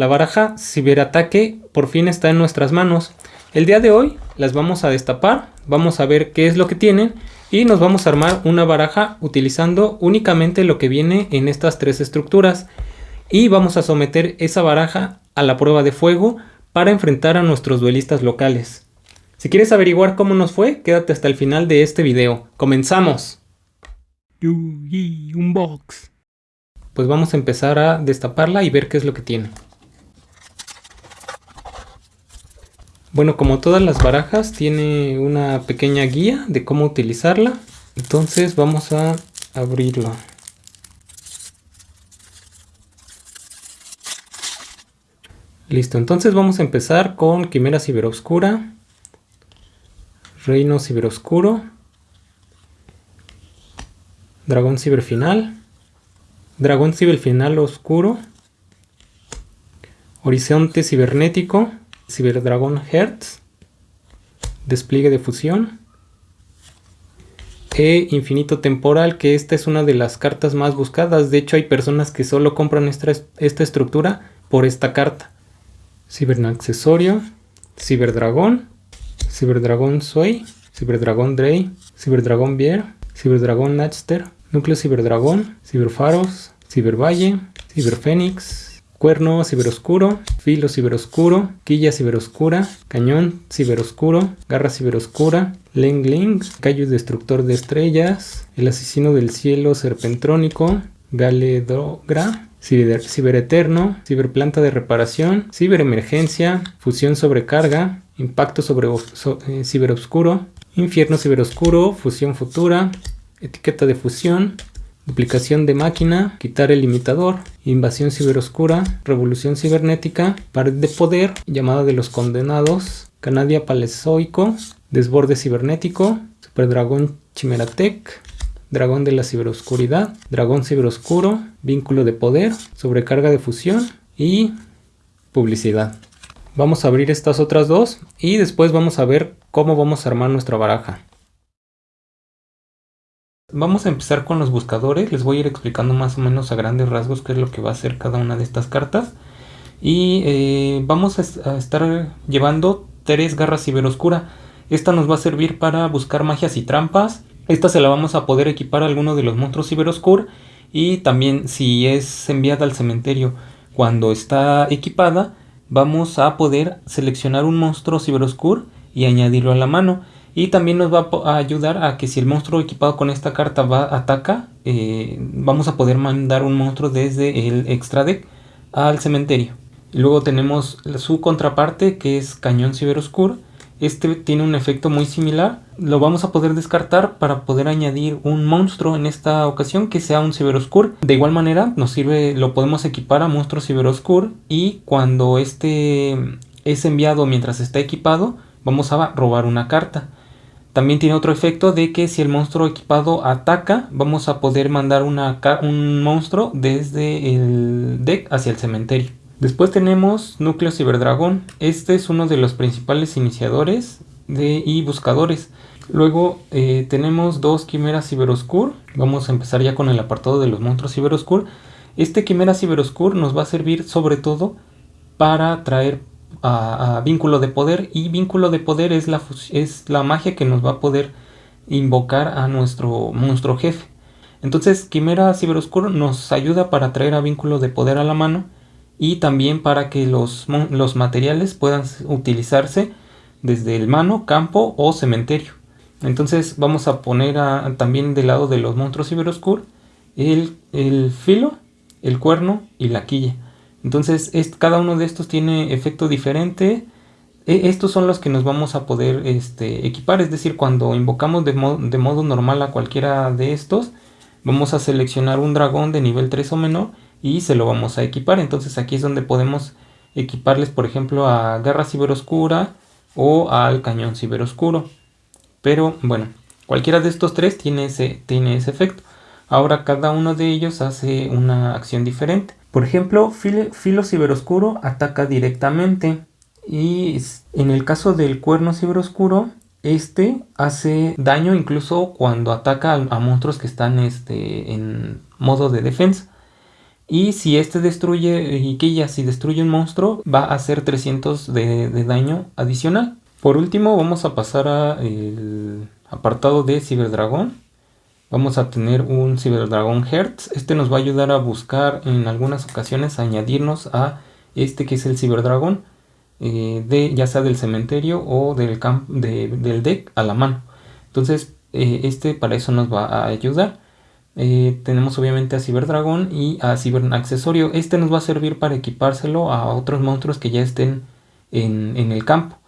la baraja ciberataque por fin está en nuestras manos. El día de hoy las vamos a destapar, vamos a ver qué es lo que tienen y nos vamos a armar una baraja utilizando únicamente lo que viene en estas tres estructuras. Y vamos a someter esa baraja a la prueba de fuego para enfrentar a nuestros duelistas locales. Si quieres averiguar cómo nos fue, quédate hasta el final de este video. ¡Comenzamos! Pues vamos a empezar a destaparla y ver qué es lo que tiene. Bueno, como todas las barajas, tiene una pequeña guía de cómo utilizarla. Entonces vamos a abrirlo. Listo, entonces vamos a empezar con Quimera Ciberoscura, Reino Ciberoscuro, Dragón Ciberfinal, Dragón Ciberfinal Oscuro, Horizonte Cibernético, Ciberdragón Hertz, despliegue de fusión, e Infinito Temporal, que esta es una de las cartas más buscadas. De hecho, hay personas que solo compran esta, estructura por esta carta. Ciberaccesorio, Ciberdragón, Ciberdragón Sway, Ciberdragón Drey, Ciberdragón Bier, Ciberdragón Natster, Núcleo Ciberdragón, Ciberfaros, Cibervalle, Ciberfénix, Cuerno ciberoscuro, filo ciberoscuro, quilla ciberoscura, cañón ciberoscuro, garra ciberoscura, Leng Ling, callo destructor de estrellas, el asesino del cielo serpentrónico, Galedogra, ciber, cibereterno, ciberplanta de reparación, ciberemergencia, fusión sobrecarga, impacto sobre eh, ciberoscuro, infierno ciberoscuro, fusión futura, etiqueta de fusión, duplicación de máquina, quitar el limitador, invasión ciberoscura, revolución cibernética, pared de poder, llamada de los condenados, canadia palezoico, desborde cibernético, superdragón chimeratec, dragón de la ciberoscuridad, dragón ciberoscuro, vínculo de poder, sobrecarga de fusión y publicidad. Vamos a abrir estas otras dos y después vamos a ver cómo vamos a armar nuestra baraja. Vamos a empezar con los buscadores, les voy a ir explicando más o menos a grandes rasgos qué es lo que va a hacer cada una de estas cartas. Y eh, vamos a, estar llevando tres garras ciberoscura. Esta nos va a servir para buscar magias y trampas. Esta se la vamos a poder equipar a alguno de los monstruos ciberoscur. Y también si es enviada al cementerio cuando está equipada, vamos a poder seleccionar un monstruo ciberoscur y añadirlo a la mano. Y también nos va a ayudar a que si el monstruo equipado con esta carta va ataca, eh, vamos a poder mandar un monstruo desde el extra deck al cementerio. luego tenemos su contraparte que es Cañón Ciberoscuro. Este tiene un efecto muy similar. Lo vamos a poder descartar para poder añadir un monstruo en esta ocasión que sea un Ciberoscur. De igual manera nos sirve, lo podemos equipar a monstruo Ciberoscur y cuando este es enviado mientras está equipado vamos a robar una carta. También tiene otro efecto de que si el monstruo equipado ataca, vamos a poder mandar una, un monstruo desde el deck hacia el cementerio. Después tenemos Núcleo Ciberdragón. Este es uno de los principales iniciadores de, y buscadores. Luego eh, tenemos dos Quimeras Ciberoscur. Vamos a empezar ya con el apartado de los monstruos Ciberoscur. Este Quimera Ciberoscur nos va a servir sobre todo para traer a, vínculo de poder y vínculo de poder es la, es la magia que nos va a poder invocar a nuestro monstruo jefe. Entonces Quimera Ciberoscuro nos ayuda para traer a vínculo de poder a la mano y también para que los, los materiales puedan utilizarse desde el mano, campo o cementerio. Entonces vamos a poner también del lado de los monstruos Ciberoscur el, el filo, el cuerno y la quilla. Entonces cada uno de estos tiene efecto diferente. E, estos son los que nos vamos a poder este, equipar, es decir, cuando invocamos de, modo normal a cualquiera de estos, vamos a seleccionar un dragón de nivel 3 o menor y se lo vamos a equipar. Entonces aquí es donde podemos equiparles, por ejemplo, a Garra Ciberoscura o al Cañón Ciberoscuro. Pero bueno, cualquiera de estos tres tiene ese, tiene ese efecto. Ahora cada uno de ellos hace una acción diferente. Por ejemplo, Filo Ciberoscuro ataca directamente y en el caso del Cuerno Ciberoscuro, este hace daño incluso cuando ataca a, monstruos que están este, en modo de defensa. Y si este destruye, y que ya si destruye un monstruo, va a hacer 300 de, daño adicional. Por último, vamos a pasar al apartado de Ciberdragón. Vamos a tener un Ciberdragón Hertz. Este nos va a ayudar a buscar en algunas ocasiones a añadirnos a este que es el Ciberdragón. Eh, de, ya sea del cementerio o del, camp del deck a la mano. Entonces, eh, este para eso nos va a ayudar. Eh, tenemos obviamente a Ciberdragón y a Accesorio. Este nos va a servir para equipárselo a otros monstruos que ya estén en, en, el campo.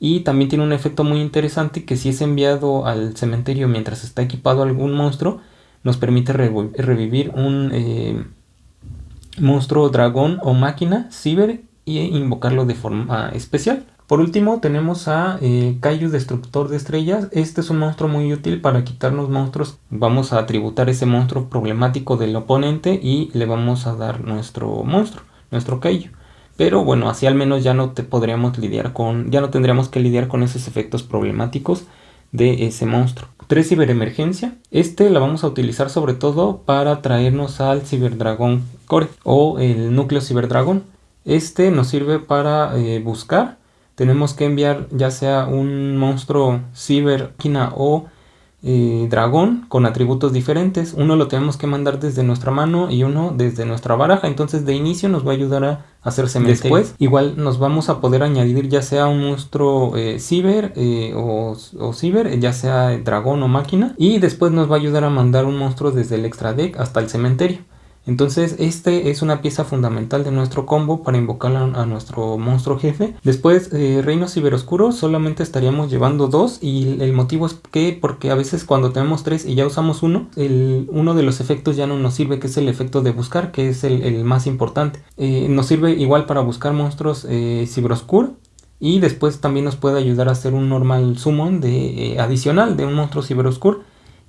Y también tiene un efecto muy interesante que si es enviado al cementerio mientras está equipado algún monstruo, nos permite revivir un monstruo dragón o máquina ciber y invocarlo de forma especial. Por último tenemos a eh, Destructor de Estrellas. Este es un monstruo muy útil para quitarnos monstruos. Vamos a tributar ese monstruo problemático del oponente y le vamos a dar nuestro monstruo, nuestro Kaiju. Pero bueno, así al menos ya no te podríamos lidiar con, ya no tendríamos que lidiar con esos efectos problemáticos de ese monstruo. 3 ciberemergencia. Este la vamos a utilizar sobre todo para traernos al Ciberdragón Core o el núcleo Ciberdragón. Este nos sirve para eh, buscar tenemos que enviar ya sea un monstruo ciber, o eh, dragón con atributos diferentes. Uno lo tenemos que mandar desde nuestra mano y uno desde nuestra baraja. Entonces de inicio nos va a ayudar a hacer cementerio. Después igual nos vamos a poder añadir ya sea un monstruo eh, ciber eh, o, o ciber, ya sea dragón o máquina. Y después nos va a ayudar a mandar un monstruo desde el extra deck hasta el cementerio. Entonces este es una pieza fundamental de nuestro combo para invocar a, nuestro monstruo jefe. Después eh, Reino Ciberoscuro solamente estaríamos llevando dos y el motivo es que porque a veces cuando tenemos tres y ya usamos uno, el, uno de los efectos ya no nos sirve que es el efecto de buscar que es el, más importante. Eh, nos sirve igual para buscar monstruos eh, Ciberoscuro y después también nos puede ayudar a hacer un normal summon de, eh, adicional de un monstruo Ciberoscuro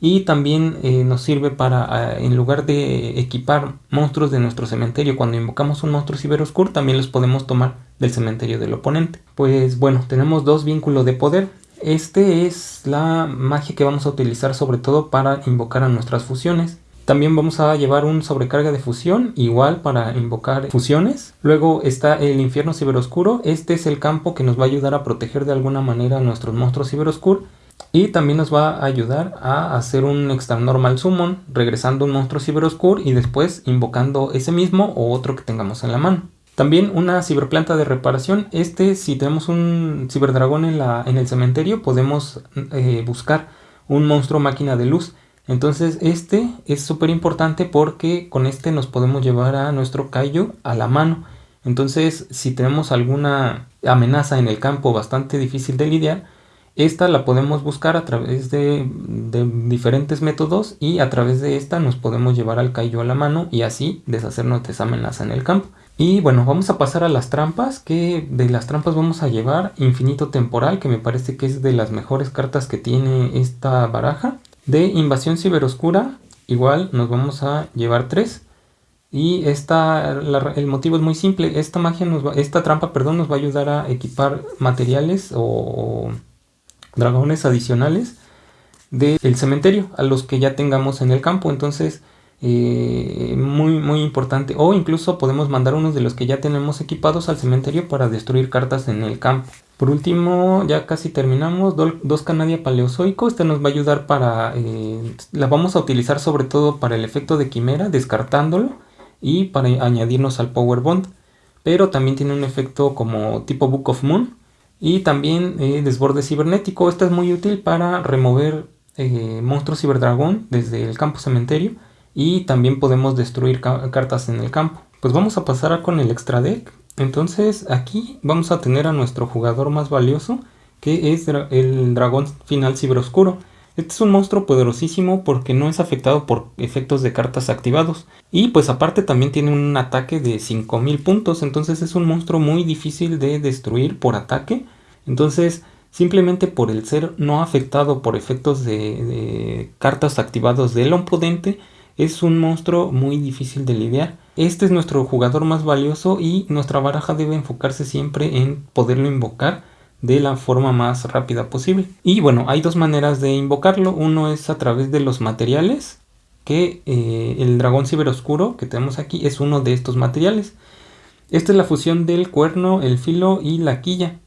y también eh, nos sirve para, ah, en lugar de equipar monstruos de nuestro cementerio, cuando invocamos un monstruo ciberoscuro, también los podemos tomar del cementerio del oponente. Pues bueno, tenemos dos vínculos de poder. Este es la magia que vamos a utilizar sobre todo para invocar a nuestras fusiones. También vamos a llevar un sobrecarga de fusión, igual para invocar fusiones. Luego está el infierno ciberoscuro. Este es el campo que nos va a ayudar a proteger de alguna manera a nuestros monstruos ciberoscuros y también nos va a ayudar a hacer un extra normal summon, regresando un monstruo ciberoscuro y después invocando ese mismo o otro que tengamos en la mano. También una ciberplanta de reparación. Este, si tenemos un ciberdragón en, la, en el cementerio, podemos eh, buscar un monstruo máquina de luz. Entonces este es súper importante porque con este nos podemos llevar a nuestro Kaiju a la mano. Entonces si tenemos alguna amenaza en el campo bastante difícil de lidiar, esta la podemos buscar a través de, diferentes métodos y a través de esta nos podemos llevar al Kaiju a la mano y así deshacernos de esa amenaza en el campo. Y bueno, vamos a pasar a las trampas, que de las trampas vamos a llevar Infinito Temporal, que me parece que es de las mejores cartas que tiene esta baraja. De Invasión Ciberoscura, igual nos vamos a llevar tres. Y esta, el motivo es muy simple, esta magia nos va, esta trampa perdón, nos va a ayudar a equipar materiales o dragones adicionales del cementerio a los que ya tengamos en el campo. Entonces, eh, muy, muy importante. O incluso podemos mandar unos de los que ya tenemos equipados al cementerio para destruir cartas en el campo. Por último, ya casi terminamos, dos Canadia Paleozoico. Este nos va a ayudar para... Eh, la vamos a utilizar sobre todo para el efecto de quimera, descartándolo. Y para añadirnos al Power Bond. Pero también tiene un efecto como tipo Book of Moon y también eh, desborde cibernético. Esto es muy útil para remover eh, monstruos ciberdragón desde el campo cementerio. Y también podemos destruir cartas en el campo. Pues vamos a pasar con el extra deck. Entonces aquí vamos a tener a nuestro jugador más valioso. Que es el dragón final ciberoscuro. Este es un monstruo poderosísimo porque no es afectado por efectos de cartas activados. Y pues aparte también tiene un ataque de 5000 puntos. Entonces es un monstruo muy difícil de destruir por ataque. Entonces simplemente por el ser no afectado por efectos de, cartas activados del oponente. Es un monstruo muy difícil de lidiar. Este es nuestro jugador más valioso y nuestra baraja debe enfocarse siempre en poderlo invocar de la forma más rápida posible. Y bueno, hay dos maneras de invocarlo. Uno es a través de los materiales que eh, el dragón ciberoscuro que tenemos aquí es uno de estos materiales. Esta es la fusión del cuerno, el filo y la quilla.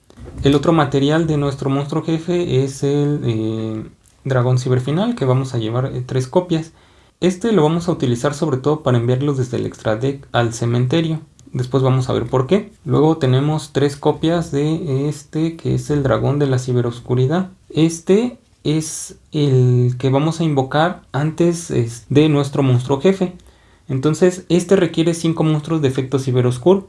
El otro material de nuestro monstruo jefe es el eh, dragón ciberfinal que vamos a llevar eh, tres copias. Este lo vamos a utilizar sobre todo para enviarlos desde el extra deck al cementerio. Después vamos a ver por qué. Luego tenemos tres copias de este que es el dragón de la ciberoscuridad. Este es el que vamos a invocar antes de nuestro monstruo jefe. Entonces este requiere 5 monstruos de efecto ciberoscuro.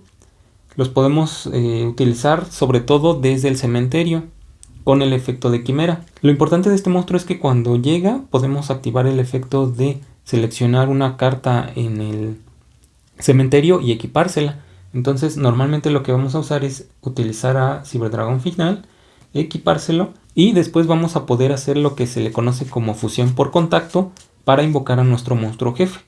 Los podemos eh, utilizar sobre todo desde el cementerio con el efecto de quimera. Lo importante de este monstruo es que cuando llega podemos activar el efecto de seleccionar una carta en el cementerio y equipársela. Entonces normalmente lo que vamos a usar es utilizar a Cyberdragon final, equipárselo y después vamos a poder hacer lo que se le conoce como fusión por contacto para invocar a nuestro monstruo jefe.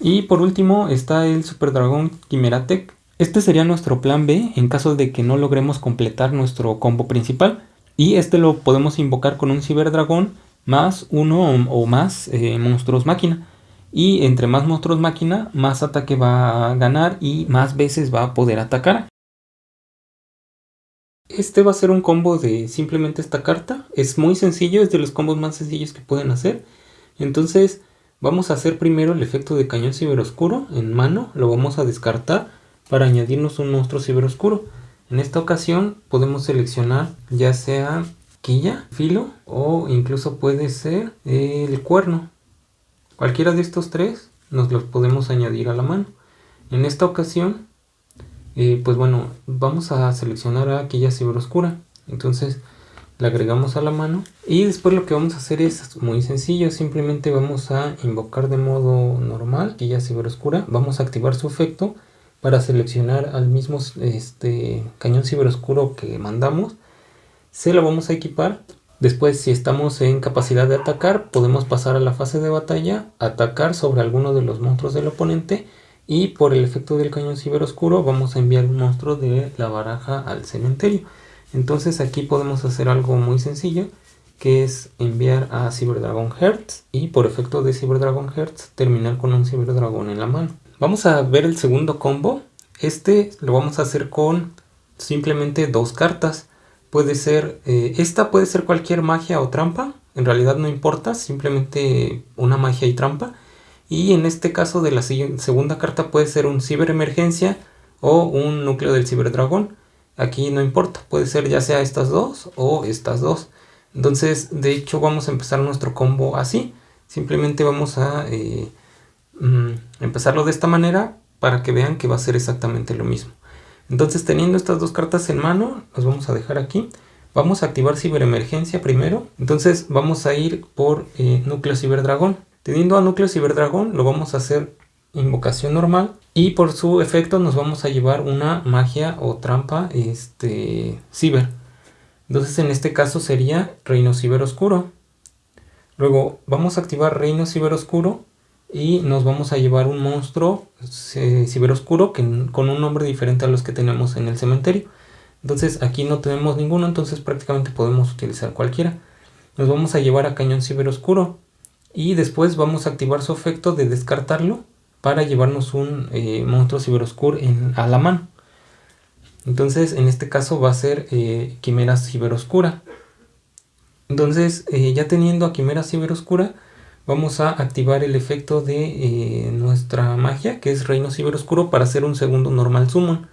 Y por último está el Super Dragón Quimera Tech. Este sería nuestro plan B en caso de que no logremos completar nuestro combo principal. Y este lo podemos invocar con un Ciberdragón más uno o, más eh, monstruos máquina. Y entre más monstruos máquina, más ataque va a ganar y más veces va a poder atacar. Este va a ser un combo de simplemente esta carta. Es muy sencillo, es de los combos más sencillos que pueden hacer. Entonces vamos a hacer primero el efecto de cañón ciberoscuro en mano. Lo vamos a descartar para añadirnos un monstruo ciberoscuro. En esta ocasión podemos seleccionar ya sea quilla, filo o incluso puede ser el cuerno. Cualquiera de estos tres nos los podemos añadir a la mano. En esta ocasión, eh, pues bueno, vamos a seleccionar a quilla ciberoscura. Entonces la agregamos a la mano y después lo que vamos a hacer es muy sencillo simplemente vamos a invocar de modo normal quilla ciberoscura vamos a activar su efecto para seleccionar al mismo este, cañón ciberoscuro que mandamos. Se lo vamos a equipar. Después si estamos en capacidad de atacar podemos pasar a la fase de batalla, atacar sobre alguno de los monstruos del oponente y por el efecto del cañón ciberoscuro vamos a enviar un monstruo de la baraja al cementerio. Entonces aquí podemos hacer algo muy sencillo que es enviar a Cyberdragon Hertz y por efecto de Cyberdragon Hertz terminar con un Cyberdragon en la mano. Vamos a ver el segundo combo. Este lo vamos a hacer con simplemente dos cartas. Puede ser, eh, esta puede ser cualquier magia o trampa. En realidad no importa, simplemente una magia y trampa. Y en este caso de la segunda carta puede ser un ciberemergencia o un núcleo del ciberdragón. Aquí no importa, puede ser ya sea estas dos o estas dos. Entonces, de hecho, vamos a empezar nuestro combo así. Simplemente vamos a eh, Mm, empezarlo de esta manera para que vean que va a ser exactamente lo mismo. Entonces teniendo estas dos cartas en mano, las vamos a dejar aquí. Vamos a activar ciberemergencia primero. Entonces vamos a ir por eh, núcleo ciberdragón. Teniendo a núcleo ciberdragón lo vamos a hacer invocación normal. Y por su efecto nos vamos a llevar una magia o trampa este, ciber. Entonces en este caso sería reino ciberoscuro. Luego vamos a activar reino ciberoscuro y nos vamos a llevar un monstruo eh, ciberoscuro que, con un nombre diferente a los que tenemos en el cementerio. Entonces aquí no tenemos ninguno, entonces prácticamente podemos utilizar cualquiera. Nos vamos a llevar a cañón ciberoscuro y después vamos a activar su efecto de descartarlo para llevarnos un eh, monstruo ciberoscuro en, a la mano. Entonces en este caso va a ser eh, quimera ciberoscura. Entonces ya teniendo a quimera ciberoscura vamos a activar el efecto de eh, nuestra magia, que es Reino Ciberoscuro, para hacer un segundo Normal Summon.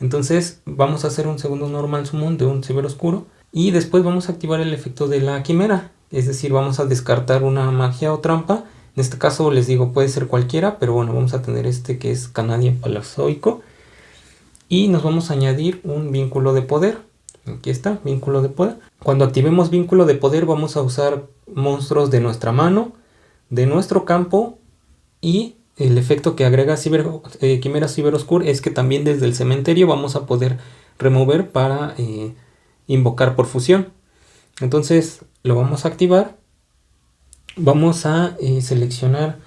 Entonces vamos a hacer un segundo Normal Summon de un Ciberoscuro y después vamos a activar el efecto de la Quimera, es decir, vamos a descartar una magia o trampa. En este caso les digo puede ser cualquiera, pero bueno, vamos a tener este que es Canadian Palazoico. Y nos vamos a añadir un vínculo de poder. Aquí está, vínculo de poder. Cuando activemos vínculo de poder vamos a usar monstruos de nuestra mano, de nuestro campo y el efecto que agrega Ciber, eh, Quimera Ciberoscur es que también desde el cementerio vamos a poder remover para eh, invocar por fusión. Entonces lo vamos a activar. Vamos a eh, seleccionar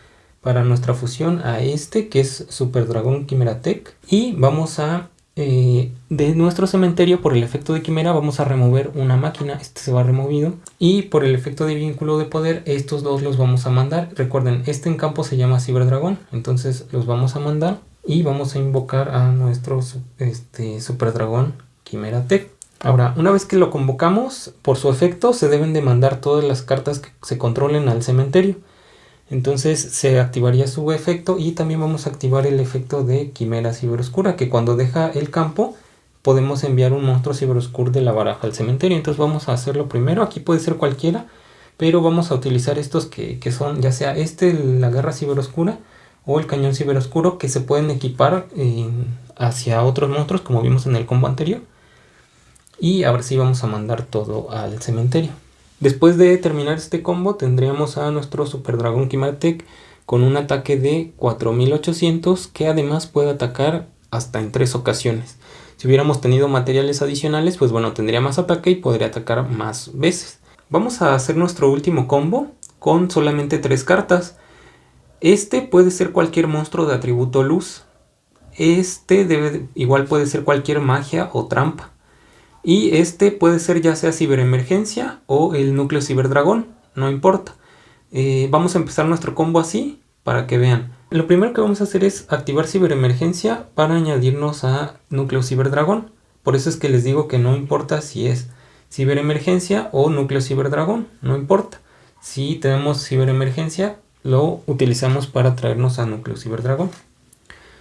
para nuestra fusión a este que es Super Dragón Quimera Tech y vamos a eh, de nuestro cementerio por el efecto de quimera vamos a remover una máquina, este se va removido y por el efecto de vínculo de poder estos dos los vamos a mandar, recuerden este en campo se llama ciberdragón, entonces los vamos a mandar y vamos a invocar a nuestro este, super dragón quimera tech. Ahora, una vez que lo convocamos, por su efecto se deben de mandar todas las cartas que se controlen al cementerio. Entonces se activaría su efecto y también vamos a activar el efecto de Quimera Ciberoscura, que cuando deja el campo podemos enviar un monstruo Ciberoscur de la baraja al cementerio. Entonces vamos a hacerlo primero, aquí puede ser cualquiera, pero vamos a utilizar estos que, son ya sea este, la Guerra Ciberoscura o el Cañón Ciberoscuro, que se pueden equipar hacia otros monstruos como vimos en el combo anterior. Y ahora sí vamos a mandar todo al cementerio. Después de terminar este combo tendríamos a nuestro Super Dragón Kimatech con un ataque de 4800 que además puede atacar hasta en tres ocasiones. Si hubiéramos tenido materiales adicionales, pues bueno, tendría más ataque y podría atacar más veces. Vamos a hacer nuestro último combo con solamente tres cartas. Este puede ser cualquier monstruo de atributo luz. Este igual puede ser cualquier magia o trampa. Y este puede ser ya sea ciberemergencia o el núcleo ciberdragón, no importa. Eh, vamos a empezar nuestro combo así para que vean. Lo primero que vamos a hacer es activar ciberemergencia para añadirnos a núcleo ciberdragón. Por eso es que les digo que no importa si es ciberemergencia o núcleo ciberdragón, no importa. Si tenemos ciberemergencia, lo utilizamos para traernos a núcleo ciberdragón.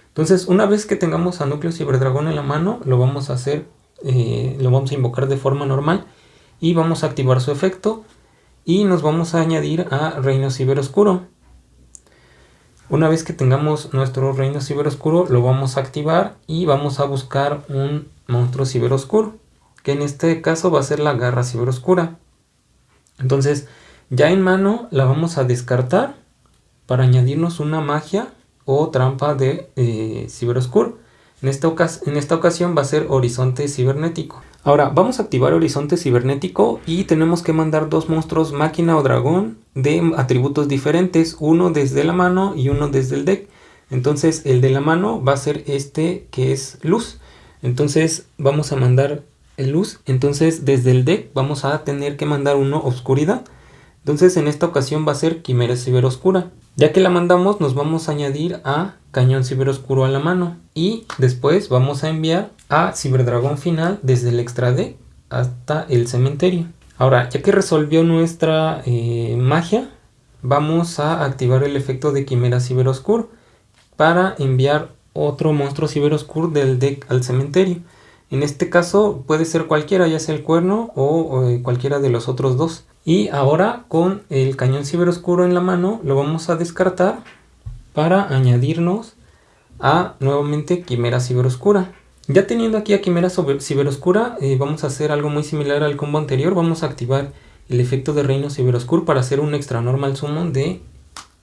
Entonces, una vez que tengamos a núcleo ciberdragón en la mano, lo vamos a hacer eh, lo vamos a invocar de forma normal y vamos a activar su efecto y nos vamos a añadir a Reino Ciberoscuro. Una vez que tengamos nuestro Reino Ciberoscuro lo vamos a activar y vamos a buscar un monstruo ciberoscuro que en este caso va a ser la garra ciberoscura. Entonces ya en mano la vamos a descartar para añadirnos una magia o trampa de eh, ciberoscuro. En esta, ocasión va a ser horizonte cibernético. Ahora vamos a activar horizonte cibernético y tenemos que mandar dos monstruos máquina o dragón de atributos diferentes, uno desde la mano y uno desde el deck. Entonces el de la mano va a ser este que es luz. Entonces vamos a mandar el luz. Entonces desde el deck vamos a tener que mandar uno oscuridad. Entonces en esta ocasión va a ser quimera ciberoscura. Ya que la mandamos nos vamos a añadir a cañón ciberoscuro a la mano y después vamos a enviar a ciberdragón final desde el extra deck hasta el cementerio. Ahora ya que resolvió nuestra eh, magia vamos a activar el efecto de quimera ciberoscuro para enviar otro monstruo ciberoscuro del deck al cementerio. En este caso puede ser cualquiera, ya sea el cuerno o, eh, cualquiera de los otros dos. Y ahora con el cañón ciberoscuro en la mano lo vamos a descartar para añadirnos a nuevamente Quimera Ciberoscura. Ya teniendo aquí a Quimera Ciberoscura eh, vamos a hacer algo muy similar al combo anterior. Vamos a activar el efecto de Reino Ciberoscuro para hacer un extra normal summon de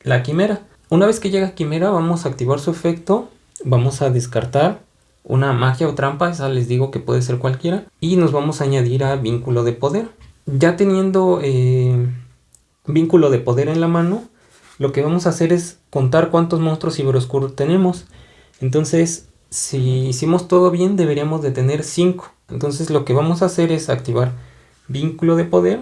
la Quimera. Una vez que llega Quimera vamos a activar su efecto. Vamos a descartar una magia o trampa, esa les digo que puede ser cualquiera. Y nos vamos a añadir a Vínculo de Poder ya teniendo eh, vínculo de poder en la mano, lo que vamos a hacer es contar cuántos monstruos ciberoscuros tenemos. Entonces, si hicimos todo bien, deberíamos de tener 5. Entonces lo que vamos a hacer es activar vínculo de poder.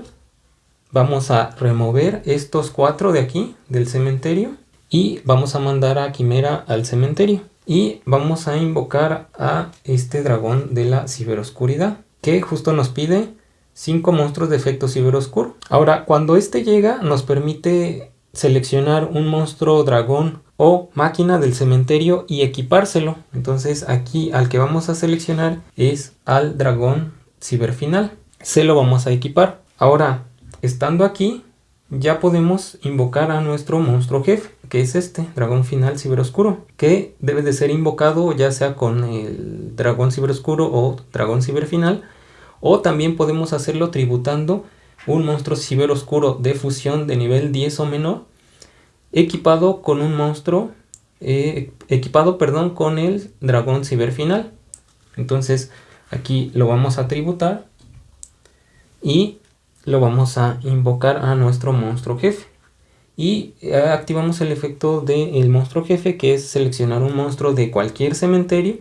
Vamos a remover estos 4 de aquí, del cementerio. Y vamos a mandar a Quimera al cementerio. Y vamos a invocar a este dragón de la ciberoscuridad. Que justo nos pide 5 monstruos de efecto ciberoscuro. Ahora, cuando este llega, nos permite seleccionar un monstruo dragón o máquina del cementerio y equipárselo. Entonces aquí al que vamos a seleccionar es al dragón ciberfinal. Se lo vamos a equipar. Ahora, estando aquí, ya podemos invocar a nuestro monstruo jefe, que es este, dragón final ciberoscuro, que debe de ser invocado ya sea con el dragón ciberoscuro o dragón ciberfinal o también podemos hacerlo tributando un monstruo ciberoscuro de fusión de nivel 10 o menor, equipado con un monstruo, eh, equipado perdón, con el dragón ciberfinal. Entonces aquí lo vamos a tributar y lo vamos a invocar a nuestro monstruo jefe. Y eh, activamos el efecto del monstruo jefe que es seleccionar un monstruo de cualquier cementerio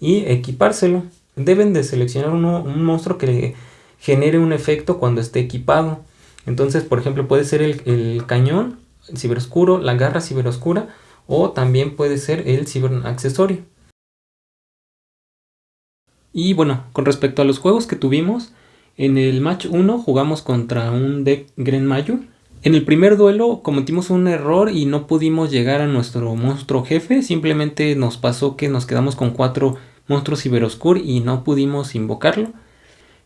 y equipárselo. Deben de seleccionar un monstruo que genere un efecto cuando esté equipado. Entonces, por ejemplo, puede ser el, cañón, el ciberoscuro, la garra ciberoscura o también puede ser el ciberaccesorio. Y bueno, con respecto a los juegos que tuvimos, en el match 1 jugamos contra un deck Gren Mayu. En el primer duelo cometimos un error y no pudimos llegar a nuestro monstruo jefe, simplemente nos pasó que nos quedamos con cuatro monstruos ciberoscur y no pudimos invocarlo.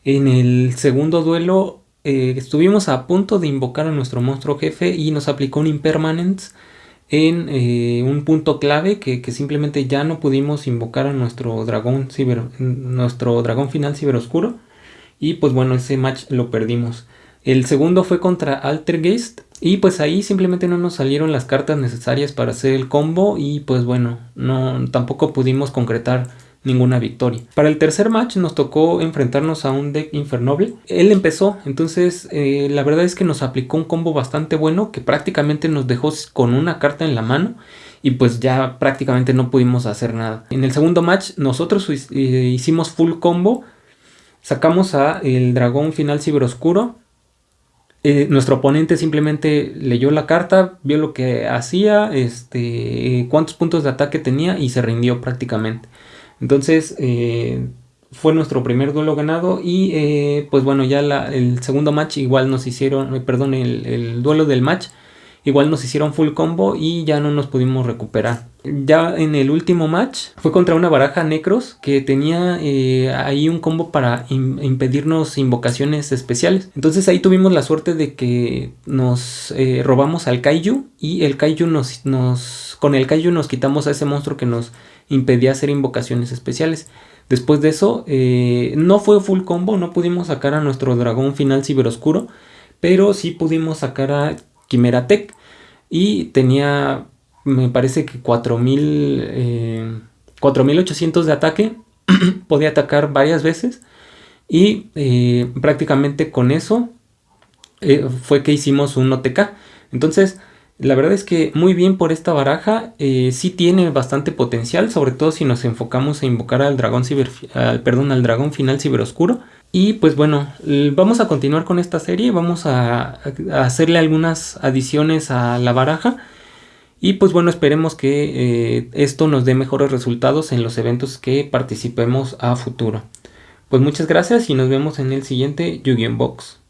En el segundo duelo eh, estuvimos a punto de invocar a nuestro monstruo jefe y nos aplicó un Impermanence en eh, un punto clave que, simplemente ya no pudimos invocar a nuestro dragón, ciber, nuestro dragón final ciberoscuro y pues bueno ese match lo perdimos. El segundo fue contra Altergeist y pues ahí simplemente no nos salieron las cartas necesarias para hacer el combo y pues bueno, no tampoco pudimos concretar ninguna victoria. Para el tercer match nos tocó enfrentarnos a un deck Infernoble. Él empezó, entonces eh, la verdad es que nos aplicó un combo bastante bueno que prácticamente nos dejó con una carta en la mano y pues ya prácticamente no pudimos hacer nada. En el segundo match nosotros eh, hicimos full combo, sacamos a el dragón final ciberoscuro. Eh, nuestro oponente simplemente leyó la carta, vio lo que hacía, este, cuántos puntos de ataque tenía y se rindió prácticamente. Entonces eh, fue nuestro primer duelo ganado y eh, pues bueno ya el segundo match igual nos hicieron, eh, perdón, el, duelo del match igual nos hicieron full combo y ya no nos pudimos recuperar. Ya en el último match fue contra una baraja Necros que tenía ahí un combo para impedirnos invocaciones especiales. Entonces ahí tuvimos la suerte de que nos robamos al Kaiju y el Kaiju nos, con el Kaiju nos quitamos a ese monstruo que nos impedía hacer invocaciones especiales. Después de eso, eh, no fue full combo, no pudimos sacar a nuestro dragón final ciberoscuro, pero sí pudimos sacar a Quimera Tech y tenía, me parece que 4000, 4800 eh, de ataque, podía atacar varias veces y eh, prácticamente con eso fue que hicimos un OTK. Entonces, la verdad es que muy bien por esta baraja, eh, sí tiene bastante potencial, sobre todo si nos enfocamos a invocar al dragón ciber, perdón, al dragón final ciberoscuro. Y pues bueno, vamos a continuar con esta serie, vamos a, hacerle algunas adiciones a la baraja. Y pues bueno, esperemos que eh, esto nos dé mejores resultados en los eventos que participemos a futuro. Pues muchas gracias y nos vemos en el siguiente Yu-Gi-Oh! Box.